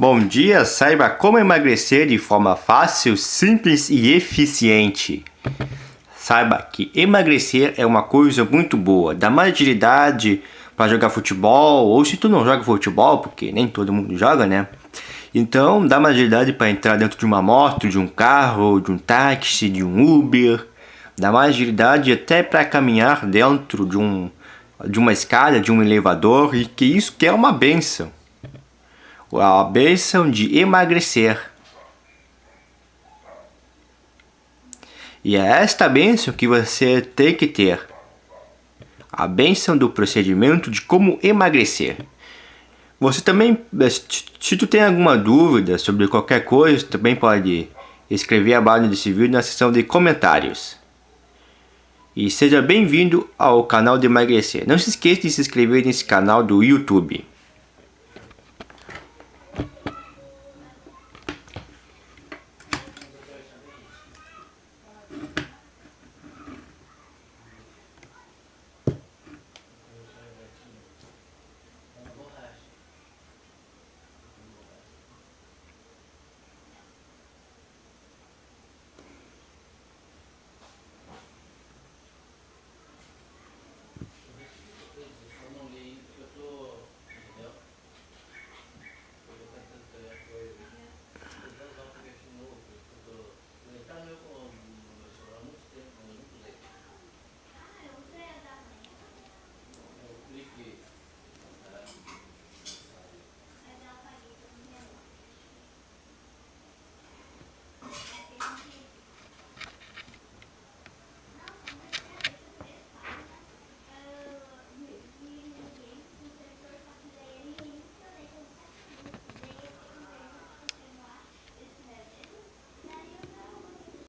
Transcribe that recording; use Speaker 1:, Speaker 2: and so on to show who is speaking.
Speaker 1: Bom dia, saiba como emagrecer de forma fácil, simples e eficiente. Saiba que emagrecer é uma coisa muito boa, dá mais agilidade para jogar futebol, ou se tu não joga futebol, porque nem todo mundo joga, né? Então dá mais agilidade para entrar dentro de uma moto, de um carro, de um táxi, de um Uber. Dá mais agilidade até para caminhar dentro de, um, de uma escada, de um elevador, e que isso que é uma benção a bênção de emagrecer. E é esta bênção que você tem que ter. A bênção do procedimento de como emagrecer. Você também, se tu tem alguma dúvida sobre qualquer coisa, também pode escrever abaixo desse vídeo na seção de comentários. E seja bem-vindo ao canal de emagrecer. Não se esqueça de se inscrever nesse canal do YouTube.